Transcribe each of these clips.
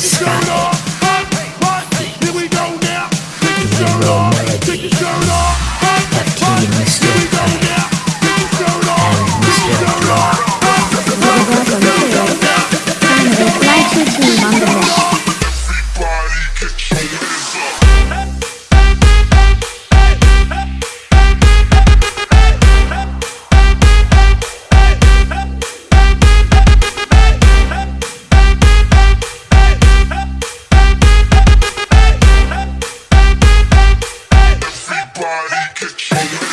It's gone. Welcome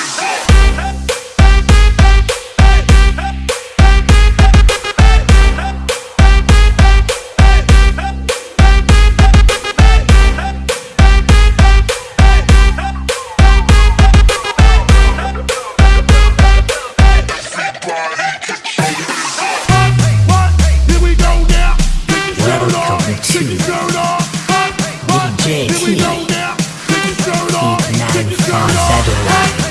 95